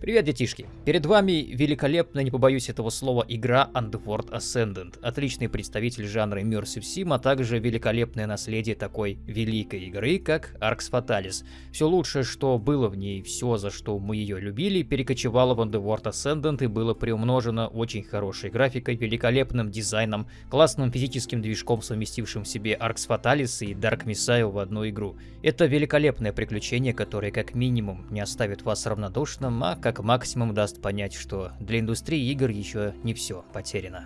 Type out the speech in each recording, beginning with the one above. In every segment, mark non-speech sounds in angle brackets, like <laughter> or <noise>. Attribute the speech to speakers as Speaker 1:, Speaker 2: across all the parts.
Speaker 1: Привет, детишки! Перед вами великолепная, не побоюсь этого слова, игра Underworld Ascendant. Отличный представитель жанра Immersive Sim, а также великолепное наследие такой великой игры, как Arx Fatalis. Все лучшее, что было в ней, все, за что мы ее любили, перекочевало в Underworld Ascendant и было приумножено очень хорошей графикой, великолепным дизайном, классным физическим движком, совместившим в себе Arx Fatalis и Dark Messiah в одну игру. Это великолепное приключение, которое как минимум не оставит вас равнодушным, а как как максимум даст понять, что для индустрии игр еще не все потеряно.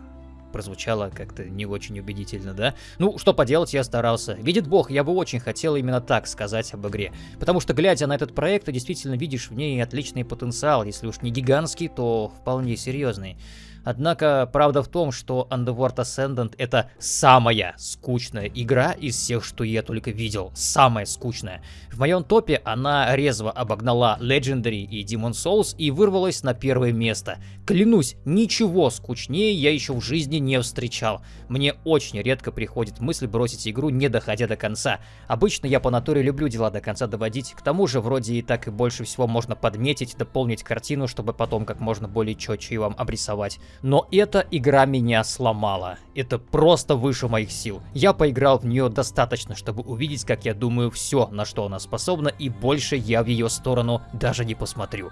Speaker 1: Прозвучало как-то не очень убедительно, да? Ну, что поделать, я старался. Видит бог, я бы очень хотел именно так сказать об игре. Потому что, глядя на этот проект, ты действительно видишь в ней отличный потенциал. Если уж не гигантский, то вполне серьезный. Однако, правда в том, что Underworld Ascendant это самая скучная игра из всех, что я только видел. Самая скучная. В моем топе она резво обогнала Legendary и Demon Souls и вырвалась на первое место. Клянусь, ничего скучнее я еще в жизни не встречал. Мне очень редко приходит мысль бросить игру, не доходя до конца. Обычно я по натуре люблю дела до конца доводить. К тому же, вроде и так и больше всего можно подметить, дополнить картину, чтобы потом как можно более четче вам обрисовать. Но эта игра меня сломала. Это просто выше моих сил. Я поиграл в нее достаточно, чтобы увидеть, как я думаю, все, на что она способна, и больше я в ее сторону даже не посмотрю.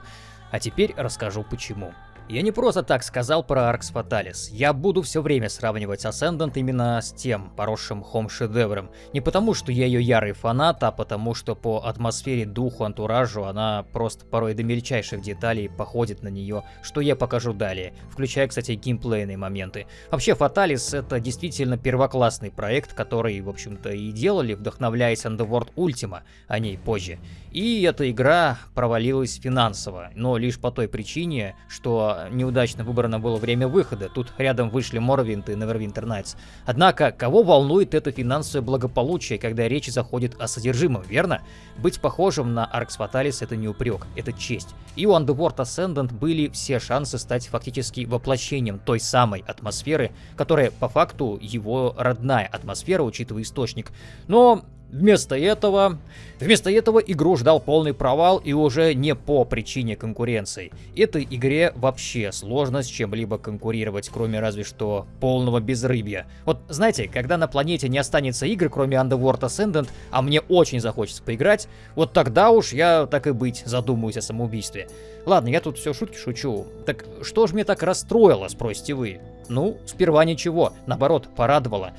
Speaker 1: А теперь расскажу почему. Я не просто так сказал про Arx Fatalis. Я буду все время сравнивать Ascendant именно с тем поросшим хом-шедевром. Не потому, что я ее ярый фанат, а потому, что по атмосфере, духу, антуражу она просто порой до мельчайших деталей походит на нее, что я покажу далее, включая, кстати, геймплейные моменты. Вообще, Fatalis это действительно первоклассный проект, который, в общем-то, и делали, вдохновляясь Underworld Ultima, о ней позже. И эта игра провалилась финансово, но лишь по той причине, что неудачно выбрано было время выхода. Тут рядом вышли Morrowind и Neverwinter Nights. Однако, кого волнует это финансовое благополучие, когда речь заходит о содержимом, верно? Быть похожим на Arx Fatalis это не упрек, это честь. И у Underworld Ascendant были все шансы стать фактически воплощением той самой атмосферы, которая по факту его родная атмосфера, учитывая источник. Но Вместо этого... Вместо этого игру ждал полный провал и уже не по причине конкуренции. Этой игре вообще сложно с чем-либо конкурировать, кроме разве что полного безрыбья. Вот знаете, когда на планете не останется игр, кроме Underworld Ascendant, а мне очень захочется поиграть, вот тогда уж я, так и быть, задумаюсь о самоубийстве. Ладно, я тут все шутки шучу. Так что ж мне так расстроило, спросите вы? Ну, сперва ничего, наоборот, порадовало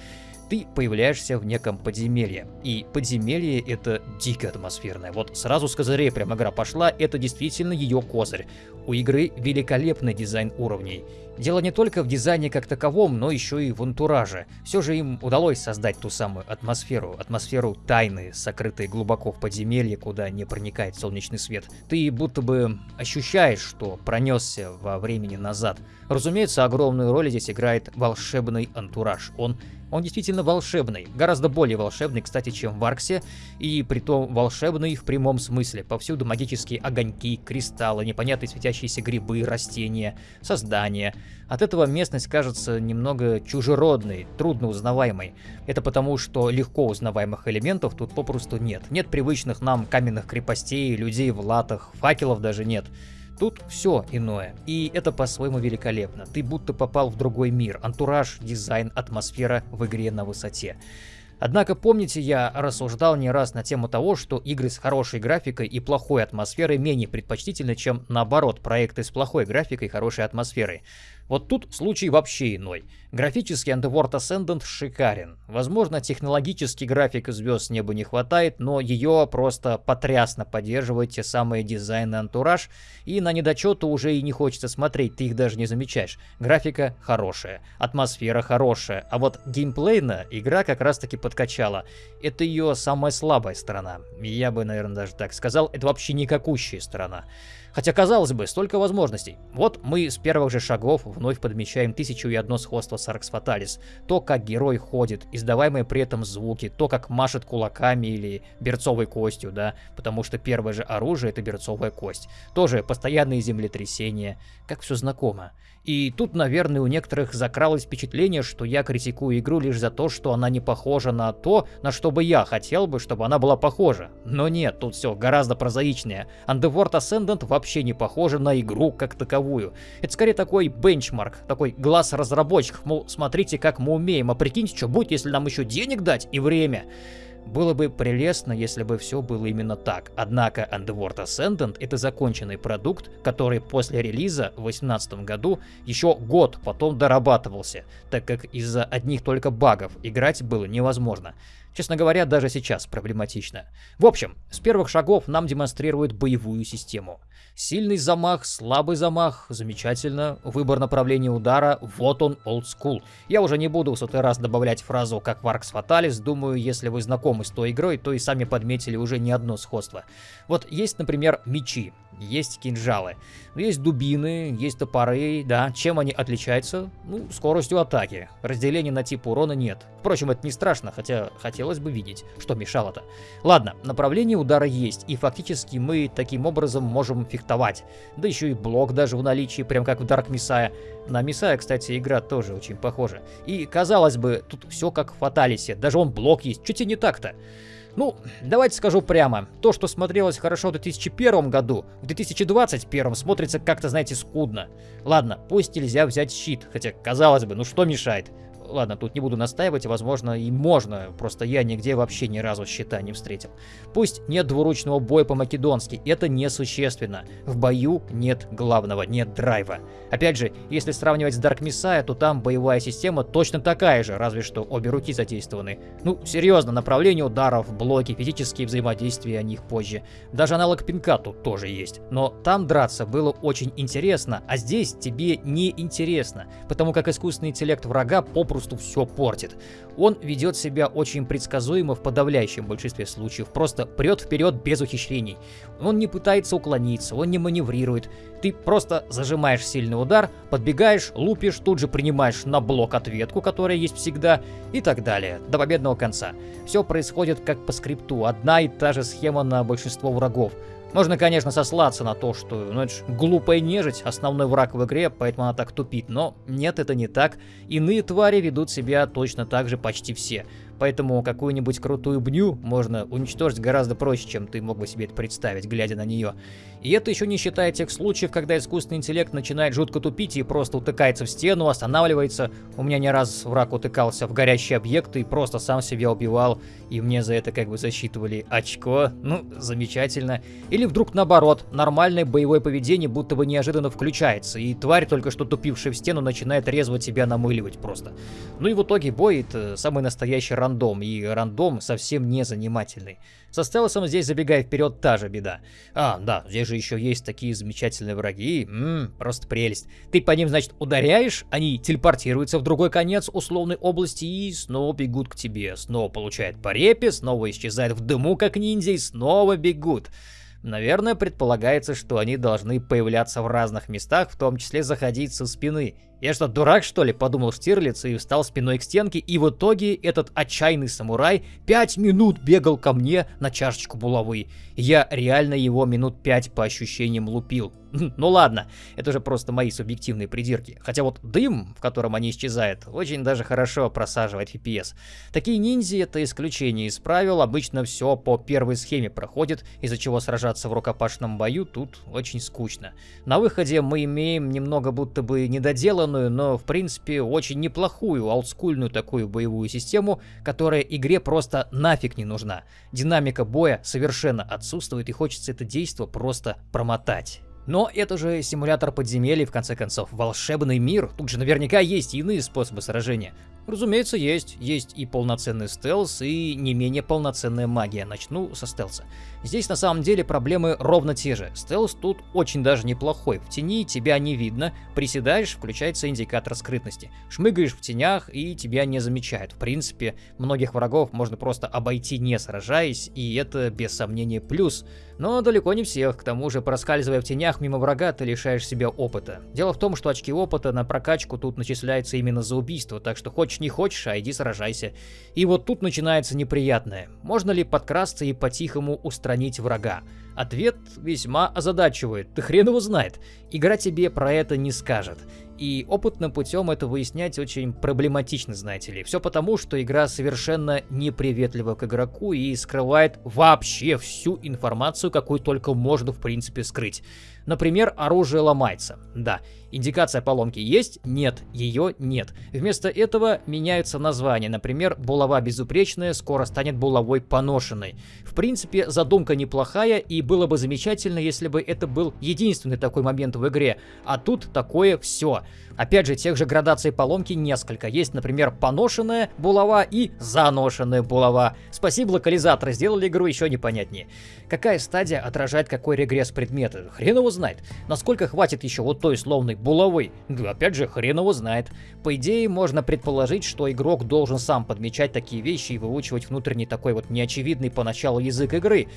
Speaker 1: ты появляешься в неком подземелье. И подземелье это дико атмосферное. Вот сразу с козырей прям игра пошла, это действительно ее козырь. У игры великолепный дизайн уровней. Дело не только в дизайне как таковом, но еще и в антураже. Все же им удалось создать ту самую атмосферу, атмосферу тайны, сокрытой глубоко в подземелье, куда не проникает солнечный свет. Ты будто бы ощущаешь, что пронесся во времени назад. Разумеется, огромную роль здесь играет волшебный антураж. Он он действительно волшебный, гораздо более волшебный, кстати, чем в Арксе, и притом волшебный в прямом смысле. Повсюду магические огоньки, кристаллы, непонятные светящиеся грибы, растения, создания. От этого местность кажется немного чужеродной, трудно узнаваемой. Это потому, что легко узнаваемых элементов тут попросту нет. Нет привычных нам каменных крепостей, людей в латах, факелов даже нет. Тут все иное, и это по-своему великолепно. Ты будто попал в другой мир. Антураж, дизайн, атмосфера в игре на высоте. Однако, помните, я рассуждал не раз на тему того, что игры с хорошей графикой и плохой атмосферой менее предпочтительны, чем наоборот, проекты с плохой графикой и хорошей атмосферой. Вот тут случай вообще иной. Графический Underworld Ascendant шикарен. Возможно, технологически графика звезд неба не хватает, но ее просто потрясно поддерживает те самые дизайн и антураж, и на недочеты уже и не хочется смотреть, ты их даже не замечаешь. Графика хорошая, атмосфера хорошая, а вот геймплейно игра как раз таки подкачала. Это ее самая слабая сторона. Я бы, наверное, даже так сказал, это вообще никакущая сторона. Хотя, казалось бы, столько возможностей. Вот мы с первых же шагов вновь подмечаем тысячу и одно сходство с Аркс Фаталис. То, как герой ходит, издаваемые при этом звуки, то, как машет кулаками или берцовой костью, да, потому что первое же оружие это берцовая кость. Тоже постоянные землетрясения, как все знакомо. И тут, наверное, у некоторых закралось впечатление, что я критикую игру лишь за то, что она не похожа на то, на что бы я хотел бы, чтобы она была похожа. Но нет, тут все гораздо прозаичнее. Underworld Ascendant вообще вообще не похоже на игру как таковую. Это скорее такой бенчмарк, такой глаз разработчиков, мол, смотрите, как мы умеем, а прикиньте, что будет, если нам еще денег дать и время. Было бы прелестно, если бы все было именно так. Однако Underworld Ascendant это законченный продукт, который после релиза в 2018 году еще год потом дорабатывался, так как из-за одних только багов играть было невозможно. Честно говоря, даже сейчас проблематично. В общем, с первых шагов нам демонстрируют боевую систему. Сильный замах, слабый замах, замечательно. Выбор направления удара, вот он, old school. Я уже не буду в сотый раз добавлять фразу как в Fatalis, думаю, если вы знакомы с той игрой, то и сами подметили уже не одно сходство. Вот есть, например, мечи есть кинжалы. Есть дубины, есть топоры, да. Чем они отличаются? Ну, скоростью атаки. Разделения на тип урона нет. Впрочем, это не страшно, хотя хотелось бы видеть, что мешало-то. Ладно, направление удара есть, и фактически мы таким образом можем фехтовать. Да еще и блок даже в наличии, прям как в Dark Messiah. На Messiah, кстати, игра тоже очень похожа. И, казалось бы, тут все как в Фаталисе, даже он блок есть, чуть и не так-то. Ну, давайте скажу прямо. То, что смотрелось хорошо в 2001 году, в 2021 смотрится как-то, знаете, скудно. Ладно, пусть нельзя взять щит, хотя, казалось бы, ну что мешает? Ладно, тут не буду настаивать, возможно, и можно, просто я нигде вообще ни разу щита не встретил. Пусть нет двуручного боя по-македонски, это несущественно. В бою нет главного, нет драйва. Опять же, если сравнивать с Dark Messiah, то там боевая система точно такая же, разве что обе руки задействованы. Ну, серьезно, направление ударов, блоки, физические взаимодействия о них позже. Даже аналог пинка тут тоже есть. Но там драться было очень интересно, а здесь тебе не интересно, потому как искусственный интеллект врага попросту попросту все портит. Он ведет себя очень предсказуемо в подавляющем большинстве случаев, просто прет вперед без ухищрений. Он не пытается уклониться, он не маневрирует. Ты просто зажимаешь сильный удар, подбегаешь, лупишь, тут же принимаешь на блок ответку, которая есть всегда, и так далее, до победного конца. Все происходит как по скрипту, одна и та же схема на большинство врагов. Можно, конечно, сослаться на то, что ну, это ж глупая нежить, основной враг в игре, поэтому она так тупит, но нет, это не так. Иные твари ведут себя точно так же почти все. Поэтому какую-нибудь крутую бню можно уничтожить гораздо проще, чем ты мог бы себе это представить, глядя на нее. И это еще не считая тех случаев, когда искусственный интеллект начинает жутко тупить и просто утыкается в стену, останавливается. У меня не раз враг утыкался в горящие объекты и просто сам себя убивал, и мне за это как бы засчитывали очко. Ну, замечательно. Или вдруг наоборот, нормальное боевое поведение будто бы неожиданно включается, и тварь, только что тупившая в стену, начинает резво тебя намыливать просто. Ну и в итоге бой это самый настоящий рандом, и рандом совсем не занимательный. Со стелсом здесь, забегая вперед, та же беда. А, да, здесь же еще есть такие замечательные враги. Ммм, просто прелесть. Ты по ним, значит, ударяешь, они телепортируются в другой конец условной области и снова бегут к тебе. Снова получают по репе, снова исчезают в дыму, как ниндзя, и снова бегут. Наверное, предполагается, что они должны появляться в разных местах, в том числе заходить со спины. Я что, дурак, что ли, подумал Штирлиц и встал спиной к стенке, и в итоге этот отчаянный самурай пять минут бегал ко мне на чашечку булавы. Я реально его минут пять по ощущениям лупил. Ну ладно, это же просто мои субъективные придирки. Хотя вот дым, в котором они исчезают, очень даже хорошо просаживает FPS. Такие ниндзя это исключение из правил, обычно все по первой схеме проходит, из-за чего сражаться в рукопашном бою тут очень скучно. На выходе мы имеем немного будто бы недоделанную, но в принципе очень неплохую, олдскульную такую боевую систему, которая игре просто нафиг не нужна. Динамика боя совершенно отсутствует и хочется это действо просто промотать. Но это же симулятор подземелий, в конце концов, волшебный мир. Тут же наверняка есть иные способы сражения. Разумеется, есть. Есть и полноценный стелс, и не менее полноценная магия. Начну со стелса. Здесь на самом деле проблемы ровно те же. Стелс тут очень даже неплохой. В тени тебя не видно, приседаешь, включается индикатор скрытности. Шмыгаешь в тенях, и тебя не замечают. В принципе, многих врагов можно просто обойти не сражаясь, и это без сомнения плюс. Но далеко не всех, к тому же проскальзывая в тенях мимо врага, ты лишаешь себя опыта. Дело в том, что очки опыта на прокачку тут начисляются именно за убийство, так что хочешь не хочешь, а иди сражайся. И вот тут начинается неприятное. Можно ли подкрасться и по-тихому устранить врага? Ответ весьма озадачивает, ты хрен его знает. Игра тебе про это не скажет. И опытным путем это выяснять очень проблематично, знаете ли. Все потому, что игра совершенно неприветлива к игроку и скрывает вообще всю информацию, какую только можно в принципе скрыть. Например, оружие ломается. Да, индикация поломки есть? Нет, ее нет. Вместо этого меняются названия. Например, булава безупречная скоро станет булавой поношенной. В принципе, задумка неплохая, и было бы замечательно, если бы это был единственный такой момент в игре. А тут такое все. Опять же, тех же градаций поломки несколько. Есть, например, поношенная булава и заношенная булава. Спасибо, локализаторы, сделали игру еще непонятнее. Какая стадия отражает какой регресс предмета? Хрен его знает. Насколько хватит еще вот той словной булавы? Да, опять же, хрен его знает. По идее, можно предположить, что игрок должен сам подмечать такие вещи и выучивать внутренний такой вот неочевидный поначалу язык игры.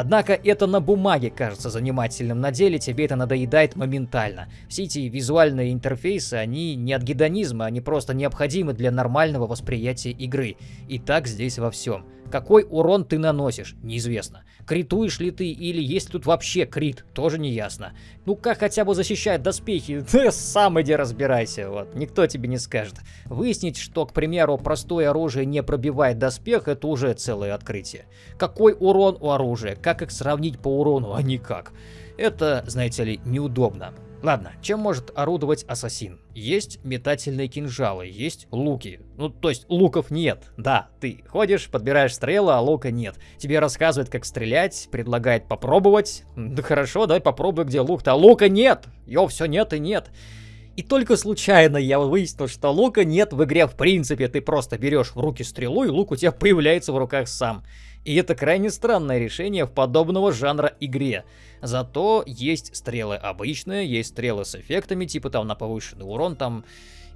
Speaker 1: Однако это на бумаге кажется занимательным, на деле тебе это надоедает моментально. Все эти визуальные интерфейсы, они не от гедонизма, они просто необходимы для нормального восприятия игры. И так здесь во всем. Какой урон ты наносишь, неизвестно. Критуешь ли ты или есть тут вообще крит, тоже не ясно. Ну как хотя бы защищает доспехи, <laughs> ты сам иди разбирайся, вот, никто тебе не скажет. Выяснить, что, к примеру, простое оружие не пробивает доспех, это уже целое открытие. Какой урон у оружия, как их сравнить по урону, а никак. Это, знаете ли, неудобно. Ладно, чем может орудовать ассасин? Есть метательные кинжалы, есть луки. Ну, то есть луков нет. Да, ты ходишь, подбираешь стрелы, а лука нет. Тебе рассказывают, как стрелять, предлагает попробовать. Да хорошо, давай попробуй, где лук-то. А лука нет! Йо, все нет и нет. И только случайно я выяснил, что лука нет в игре в принципе. Ты просто берешь в руки стрелу, и лук у тебя появляется в руках сам. И это крайне странное решение в подобного жанра игре. Зато есть стрелы обычные, есть стрелы с эффектами, типа там на повышенный урон, там...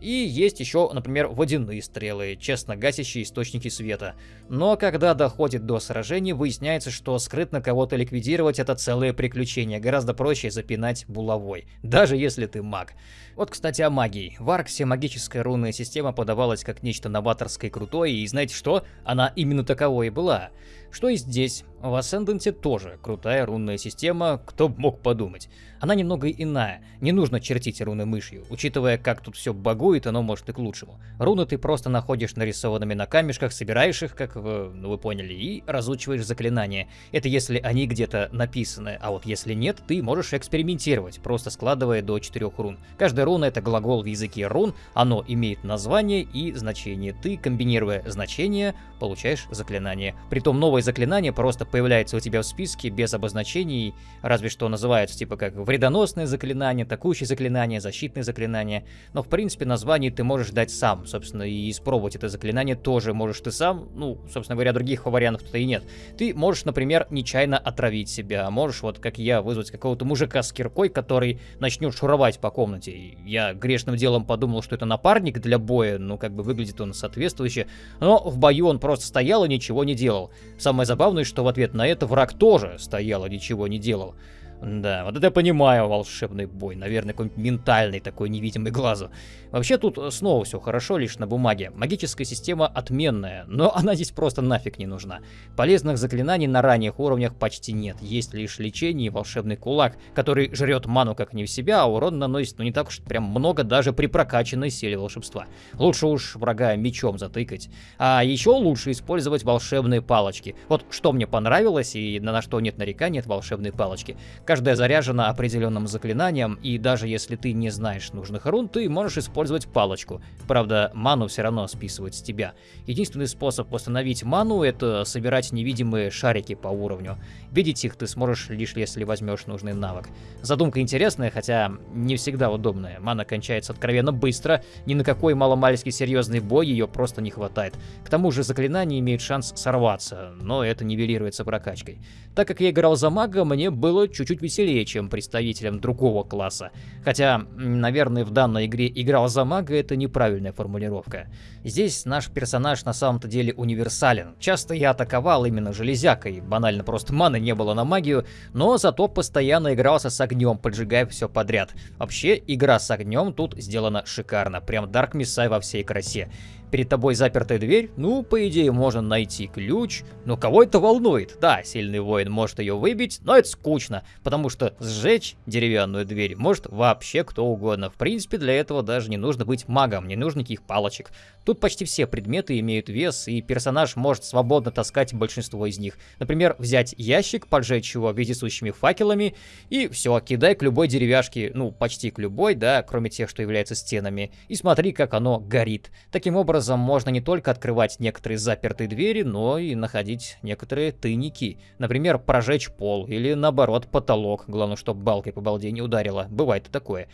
Speaker 1: И есть еще, например, водяные стрелы, честно гасящие источники света. Но когда доходит до сражений, выясняется, что скрытно кого-то ликвидировать это целое приключение. Гораздо проще запинать булавой, даже если ты маг. Вот, кстати, о магии. В Арксе магическая рунная система подавалась как нечто новаторское и крутое, и знаете что? Она именно таковой и была. Что и здесь. В Ascendant тоже крутая рунная система, кто мог подумать. Она немного иная, не нужно чертить руны мышью. Учитывая, как тут все багует, оно может и к лучшему. Руны ты просто находишь нарисованными на камешках, собираешь их, как вы, ну, вы поняли, и разучиваешь заклинания. Это если они где-то написаны, а вот если нет, ты можешь экспериментировать, просто складывая до 4 рун. Каждая руна это глагол в языке рун, оно имеет название и значение. Ты, комбинируя значения, получаешь заклинание. Притом новое заклинание просто появляется у тебя в списке без обозначений, разве что называется типа как вредоносное заклинание, атакующее заклинание, защитное заклинание. Но в принципе название ты можешь дать сам, собственно, и испробовать это заклинание тоже можешь ты сам. Ну, собственно говоря, других вариантов-то и нет. Ты можешь, например, нечаянно отравить себя, можешь вот как я вызвать какого-то мужика с киркой, который начнет шуровать по комнате. Я грешным делом подумал, что это напарник для боя, ну как бы выглядит он соответствующе, но в бою он просто стоял и ничего не делал. Самое забавное, что в ответ на это враг тоже стоял и ничего не делал. Да, вот это я понимаю, волшебный бой. Наверное, какой-нибудь ментальный такой, невидимый глазу. Вообще тут снова все хорошо, лишь на бумаге. Магическая система отменная, но <laughs> она здесь просто нафиг не нужна. Полезных заклинаний на ранних уровнях почти нет. Есть лишь лечение и волшебный кулак, который жрет ману как не в себя, а урон наносит ну не так уж прям много даже при прокачанной силе волшебства. Лучше уж врага мечом затыкать. А еще лучше использовать волшебные палочки. Вот что мне понравилось и на что нет нареканий, это волшебные палочки. Каждая заряжена определенным заклинанием, и даже если ты не знаешь нужных рун, ты можешь использовать палочку. Правда, ману все равно списывают с тебя. Единственный способ восстановить ману — это собирать невидимые шарики по уровню. Видеть их ты сможешь лишь если возьмешь нужный навык. Задумка интересная, хотя не всегда удобная. Мана кончается откровенно быстро, ни на какой маломальский серьезный бой ее просто не хватает. К тому же заклинания имеют шанс сорваться, но это нивелируется прокачкой. Так как я играл за мага, мне было чуть-чуть веселее, чем представителям другого класса. Хотя, наверное, в данной игре играл за мага это неправильная формулировка. Здесь наш персонаж на самом-то деле универсален. Часто я атаковал именно железякой, банально просто маны не было на магию, но зато постоянно игрался с огнем, поджигая все подряд. Вообще, игра с огнем тут сделана шикарно, прям Dark Messiah во всей красе. Перед тобой запертая дверь, ну, по идее, можно найти ключ, но кого это волнует? Да, сильный воин может ее выбить, но это скучно, потому что сжечь деревянную дверь может вообще кто угодно. В принципе, для этого даже не нужно быть магом, не нужно никаких палочек. Тут почти все предметы имеют вес, и персонаж может свободно таскать большинство из них. Например, взять ящик, поджечь его вездесущими факелами, и все, кидай к любой деревяшке, ну, почти к любой, да, кроме тех, что являются стенами, и смотри, как оно горит. Таким образом, можно не только открывать некоторые запертые двери, но и находить некоторые тайники. Например, прожечь пол или, наоборот, потолок. Главное, чтобы балкой по балде не ударило. Бывает и такое.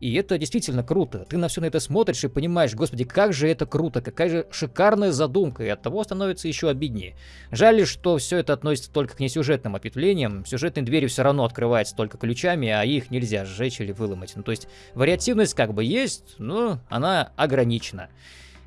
Speaker 1: И это действительно круто. Ты на все на это смотришь и понимаешь, господи, как же это круто, какая же шикарная задумка, и от того становится еще обиднее. Жаль, что все это относится только к несюжетным ответвлениям. Сюжетные двери все равно открываются только ключами, а их нельзя сжечь или выломать. Ну, то есть вариативность как бы есть, но она ограничена.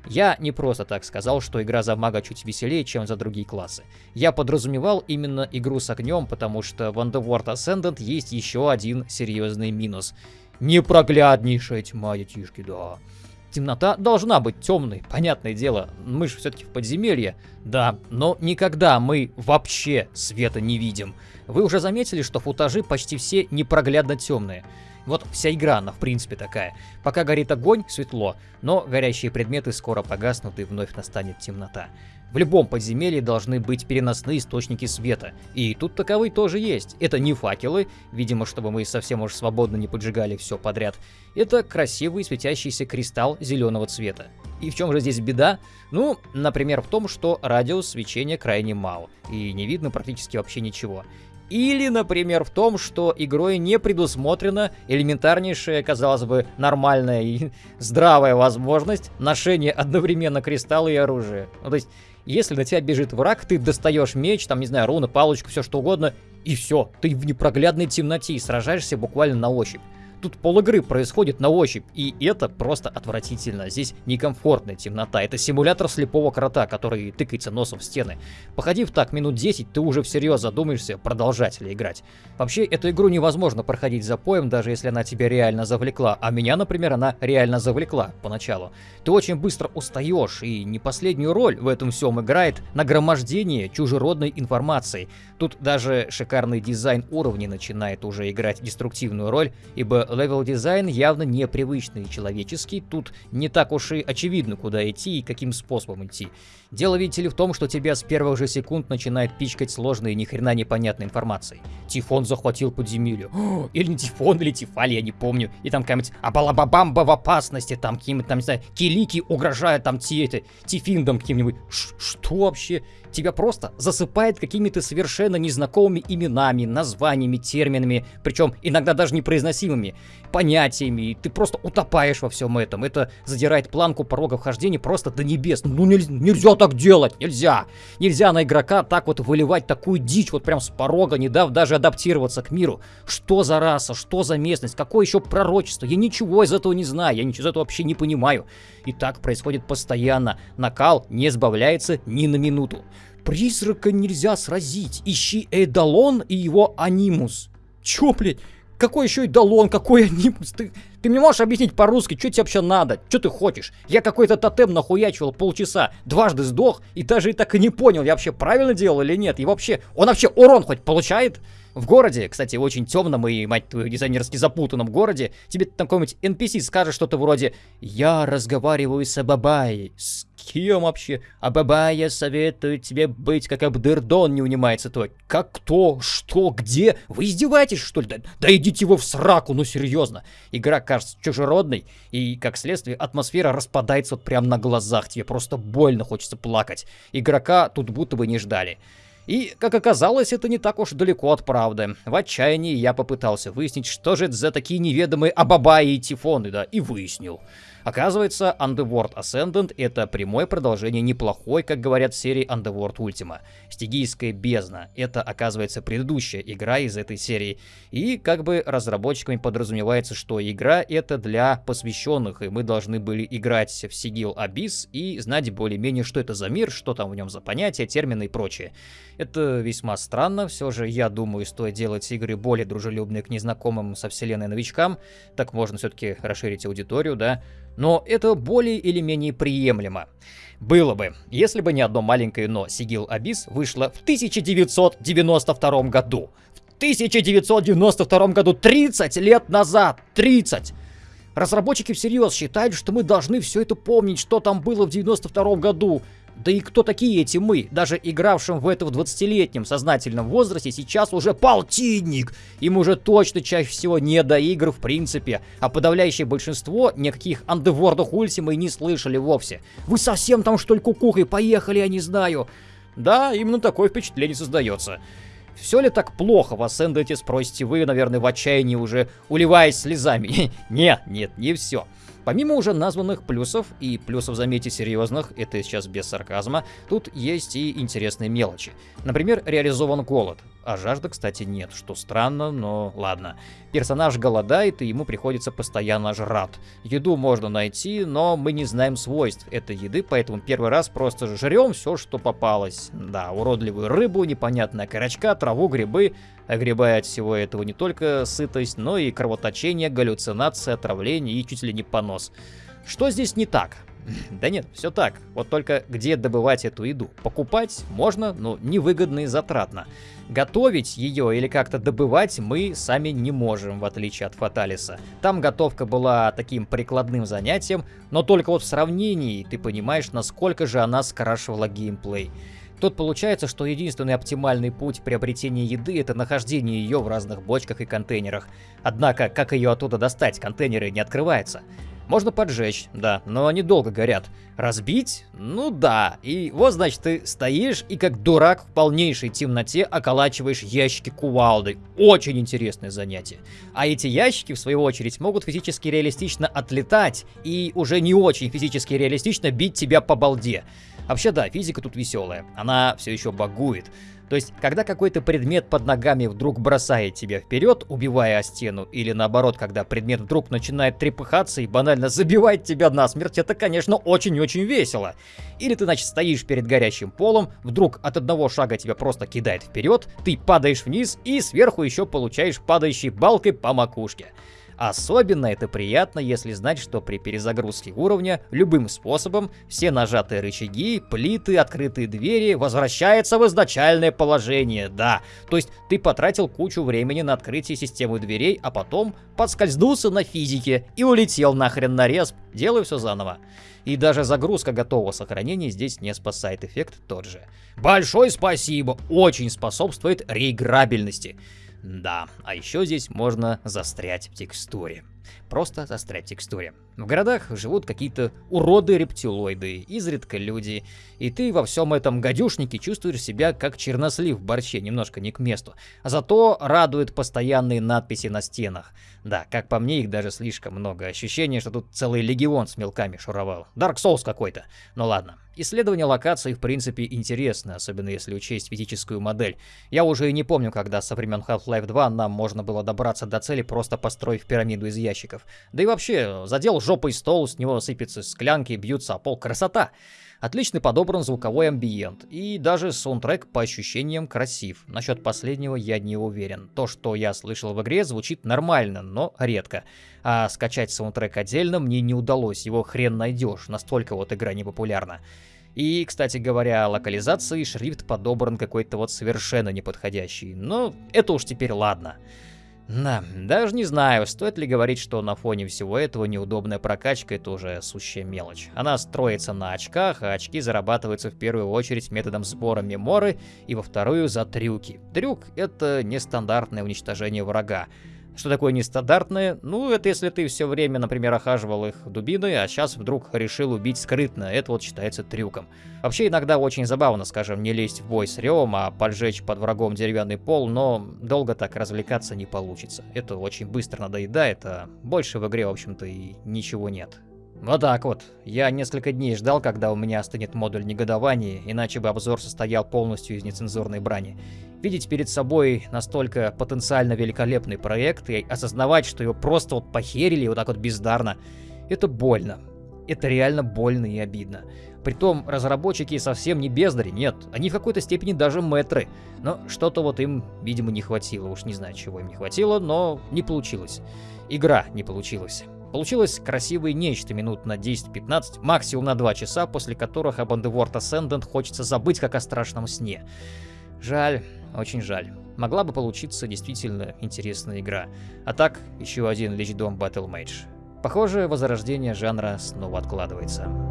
Speaker 1: Я не просто так сказал, что игра за мага чуть веселее, чем за другие классы. Я подразумевал именно игру с огнем, потому что в Underworld Ascendant есть еще один серьезный минус. Непрогляднейшая тьма, детишки, да. Темнота должна быть темной, понятное дело. Мы же все-таки в подземелье. Да, но никогда мы вообще света не видим. Вы уже заметили, что футажи почти все непроглядно темные. Вот вся игра, она в принципе такая. Пока горит огонь, светло, но горящие предметы скоро погаснут и вновь настанет темнота. В любом подземелье должны быть переносные источники света. И тут таковые тоже есть. Это не факелы, видимо, чтобы мы совсем уж свободно не поджигали все подряд. Это красивый светящийся кристалл зеленого цвета. И в чем же здесь беда? Ну, например, в том, что радиус свечения крайне мал, и не видно практически вообще ничего. Или, например, в том, что игрой не предусмотрена элементарнейшая, казалось бы, нормальная и <laughs> здравая возможность ношения одновременно кристалла и оружия. Ну, то есть, если на тебя бежит враг, ты достаешь меч, там, не знаю, руны, палочку, все что угодно, и все, ты в непроглядной темноте и сражаешься буквально на ощупь. Тут пол игры происходит на ощупь, и это просто отвратительно. Здесь некомфортная темнота. Это симулятор слепого крота, который тыкается носом в стены. Походив так минут 10, ты уже всерьез задумаешься, продолжать ли играть. Вообще, эту игру невозможно проходить за поем, даже если она тебя реально завлекла. А меня, например, она реально завлекла поначалу. Ты очень быстро устаешь, и не последнюю роль в этом всем играет нагромождение чужеродной информации. Тут даже шикарный дизайн уровней начинает уже играть деструктивную роль, ибо level design явно непривычный человеческий, тут не так уж и очевидно, куда идти и каким способом идти. Дело, видите ли, в том, что тебя с первых же секунд начинает пичкать сложной и ни хрена непонятной информацией. Тифон захватил подземелье. <gasps> Или не Тифон, или Тифаль, я не помню. И там какая-нибудь Абалабабамба в опасности, там какие-нибудь, там, не знаю, Килики угрожают там ти, это, Тифиндом каким-нибудь. Что вообще? Тебя просто засыпает какими-то совершенно незнакомыми именами, названиями, терминами, причем иногда даже непроизносимыми, понятиями, и ты просто утопаешь во всем этом. Это задирает планку порога вхождения просто до небес. Ну нельзя, нельзя так делать, нельзя. Нельзя на игрока так вот выливать такую дичь вот прям с порога, не дав даже адаптироваться к миру. Что за раса, что за местность, какое еще пророчество? Я ничего из этого не знаю, я ничего из этого вообще не понимаю. И так происходит постоянно. Накал не сбавляется ни на минуту. Призрака нельзя сразить. Ищи Эдалон и его анимус. Чё, блядь? Какой еще Эдалон, какой анимус? Ты, ты мне можешь объяснить по-русски, что тебе вообще надо? Что ты хочешь? Я какой-то тотем нахуячивал полчаса, дважды сдох, и даже и так и не понял, я вообще правильно делал или нет. И вообще, он вообще урон хоть получает? В городе, кстати, очень темном и, мать твою, дизайнерски запутанном городе, тебе там какой-нибудь NPC скажет что-то вроде «Я разговариваю с Абабай». С кем вообще? Абабая советует тебе быть как Абдердон, не унимается твой. Как кто? Что? Где? Вы издеваетесь, что ли? Да, да идите вы в сраку, ну серьезно. Игра кажется чужеродной, и, как следствие, атмосфера распадается вот прямо на глазах. Тебе просто больно хочется плакать. Игрока тут будто бы не ждали. И, как оказалось, это не так уж далеко от правды. В отчаянии я попытался выяснить, что же это за такие неведомые Абабаи и Тифоны, да, и выяснил. Оказывается, Underworld Ascendant это прямое продолжение неплохой, как говорят серии Underworld Ultima. Стигийская бездна. Это, оказывается, предыдущая игра из этой серии. И как бы разработчиками подразумевается, что игра это для посвященных, и мы должны были играть в Сигил Abyss и знать более-менее, что это за мир, что там в нем за понятия, термины и прочее. Это весьма странно, все же я думаю, стоит делать игры более дружелюбные к незнакомым со вселенной новичкам, так можно все-таки расширить аудиторию, да. Но это более или менее приемлемо. Было бы, если бы не одно маленькое «но». Сигил Абис вышла в 1992 году. В 1992 году, 30 лет назад, 30! Разработчики всерьез считают, что мы должны все это помнить, что там было в 92 году. Да и кто такие эти мы? Даже игравшим в это в 20-летнем сознательном возрасте сейчас уже полтинник. Им уже точно чаще всего не до игр в принципе. А подавляющее большинство никаких андевордах Ультима и не слышали вовсе. Вы совсем там что ли кукухой поехали, я не знаю. Да, именно такое впечатление создается. Все ли так плохо в Ascendant, спросите вы, наверное, в отчаянии уже уливаясь слезами? <laughs> нет, нет, не все. Помимо уже названных плюсов, и плюсов, заметьте, серьезных, это сейчас без сарказма, тут есть и интересные мелочи. Например, реализован голод. А жажды, кстати, нет, что странно, но ладно. Персонаж голодает, и ему приходится постоянно жрать. Еду можно найти, но мы не знаем свойств этой еды, поэтому первый раз просто жрем все, что попалось. Да, уродливую рыбу, непонятная корочка, траву, грибы. Огребая от всего этого не только сытость, но и кровоточение, галлюцинация, отравление и чуть ли не понос. Что здесь не так? <laughs> Да нет, все так. Вот только где добывать эту еду? Покупать можно, но невыгодно и затратно. Готовить ее или как-то добывать мы сами не можем, в отличие от Фаталиса. Там готовка была таким прикладным занятием, но только вот в сравнении ты понимаешь, насколько же она скрашивала геймплей. Тут получается, что единственный оптимальный путь приобретения еды это нахождение ее в разных бочках и контейнерах. Однако, как ее оттуда достать, контейнеры не открываются. Можно поджечь, да, но они долго горят. Разбить? Ну да. И вот, значит, ты стоишь и как дурак в полнейшей темноте околачиваешь ящики кувалды. Очень интересное занятие. А эти ящики, в свою очередь, могут физически реалистично отлетать и уже не очень физически реалистично бить тебя по балде. Вообще да, физика тут веселая. Она все еще багует. То есть, когда какой-то предмет под ногами вдруг бросает тебя вперед, убивая о стену, или наоборот, когда предмет вдруг начинает трепыхаться и банально забивает тебя насмерть, это, конечно, очень-очень весело. Или ты, значит, стоишь перед горящим полом, вдруг от одного шага тебя просто кидает вперед, ты падаешь вниз и сверху еще получаешь падающей балкой по макушке. Особенно это приятно, если знать, что при перезагрузке уровня любым способом все нажатые рычаги, плиты, открытые двери возвращаются в изначальное положение, да. То есть ты потратил кучу времени на открытие системы дверей, а потом подскользнулся на физике и улетел нахрен на респ, делай все заново. И даже загрузка готового сохранения здесь не спасает, эффект тот же. Большое спасибо, очень способствует реиграбельности. Да, а еще здесь можно застрять в текстуре. Просто застрять текстуре. В городах живут какие-то уроды-рептилоиды, изредка люди, и ты во всем этом гадюшнике чувствуешь себя как чернослив в борще, немножко не к месту. Зато радуют постоянные надписи на стенах. Да, как по мне, их даже слишком много. Ощущение, что тут целый легион с мелками шуровал. Dark Souls какой-то. Ну ладно. Исследование локаций в принципе интересно, особенно если учесть физическую модель. Я уже и не помню, когда со времен Half-Life 2 нам можно было добраться до цели, просто построив пирамиду из ящиков. Да и вообще, задел жопой стол, с него сыпятся склянки, бьются о пол. Красота! Отлично подобран звуковой амбиент, и даже саундтрек по ощущениям красив. Насчет последнего я не уверен. То, что я слышал в игре, звучит нормально, но редко. А скачать саундтрек отдельно мне не удалось, его хрен найдешь, настолько вот игра не популярна. И, кстати говоря, локализации шрифт подобран какой-то вот совершенно неподходящий, но это уж теперь ладно. Да, даже не знаю, стоит ли говорить, что на фоне всего этого неудобная прокачка это уже сущая мелочь. Она строится на очках, а очки зарабатываются в первую очередь методом сбора меморы и во вторую за трюки. Трюк это нестандартное уничтожение врага. Что такое нестандартное? Ну, это если ты все время, например, охаживал их дубиной, а сейчас вдруг решил убить скрытно. Это вот считается трюком. Вообще, иногда очень забавно, скажем, не лезть в бой с ревом, а поджечь под врагом деревянный пол, но долго так развлекаться не получится. Это очень быстро надоедает, а больше в игре, в общем-то, и ничего нет. Вот так вот. Я несколько дней ждал, когда у меня остынет модуль негодования, иначе бы обзор состоял полностью из нецензурной брани. Видеть перед собой настолько потенциально великолепный проект и осознавать, что его просто вот похерили вот так вот бездарно, это больно. Это реально больно и обидно. Притом, разработчики совсем не бездари, нет, они в какой-то степени даже мэтры. Но что-то вот им, видимо, не хватило, уж не знаю, чего им не хватило, но не получилось. Игра не получилась. Получилось красивое нечто минут на 10-15, максимум на 2 часа, после которых об Underworld Ascendant хочется забыть как о страшном сне. Жаль, очень жаль. Могла бы получиться действительно интересная игра. А так, еще один Lich Dome Battle Mage. Похоже, возрождение жанра снова откладывается.